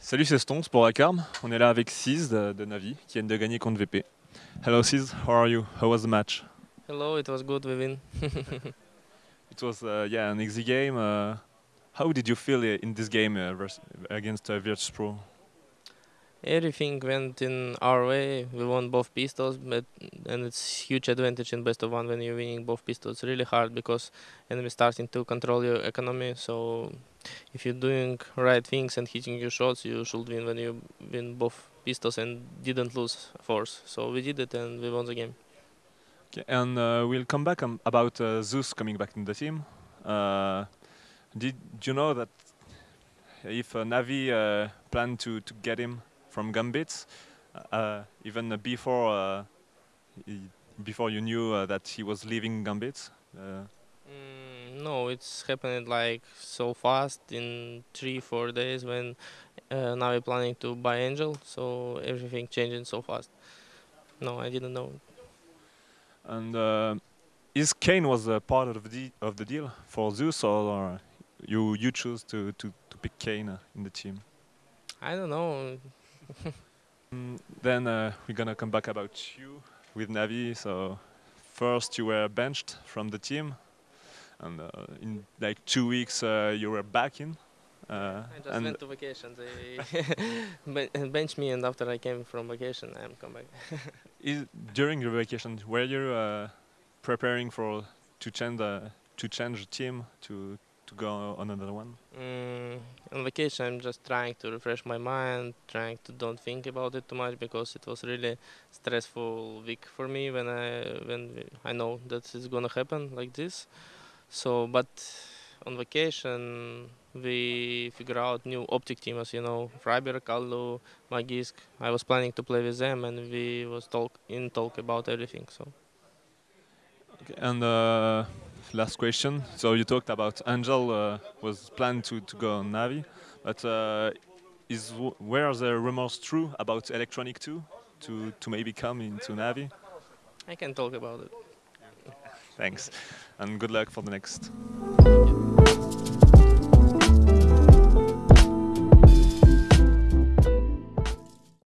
Salut, c'est Stonks pour Acarm. On est là avec Siz de, de, Navi qui vient de gagner contre VP. Hello Siz, how are you? How was the match? Hello, it was good, we win. it was uh, yeah an easy game. Uh, how did you feel in this game uh, against uh, Virtus Pro? Everything went in our way. We won both pistols, but and it's huge advantage in best of one when you're winning both pistols. It's really hard because enemy starting to control your economy. So if you're doing right things and hitting your shots, you should win when you win both pistols and didn't lose force. So we did it and we won the game. Okay, and uh, we'll come back um, about uh, Zeus coming back in the team. Uh, did you know that if uh, Navi uh, planned to, to get him from Gambit, uh, even before before you knew that he was leaving Gambit? Mm, no, it's happened like so fast in three four days when uh, now we're planning to buy Angel, so everything changing so fast. No, I didn't know. And uh, is Kane was a part of the of the deal for Zeus, or you you choose to to to pick Kane uh, in the team? I don't know. Mm, then uh, we're gonna come back about you with Navi. So first you were benched from the team and uh, in like two weeks uh, you were back in. Uh, I just went to vacation. They benched me, and after I came from vacation, I'm come back. Is, during your vacation, were you preparing for to change the to change the team to to go on another one? Mm, on vacation, I'm just trying to refresh my mind, trying to don't think about it too much because it was really stressful week for me when I when I know that it's gonna happen like this. So, but on vacation we figure out new optic team as you know Friberg, Kallu, Magisk. I was planning to play with them and we was talk in talk about everything. So. Okay, and uh, last question. So you talked about Angel uh, was planned to, to go on Navi, but uh, is where the rumors true about Electronic 2 to to maybe come into Navi? I can talk about it. Thanks, and good luck for the next.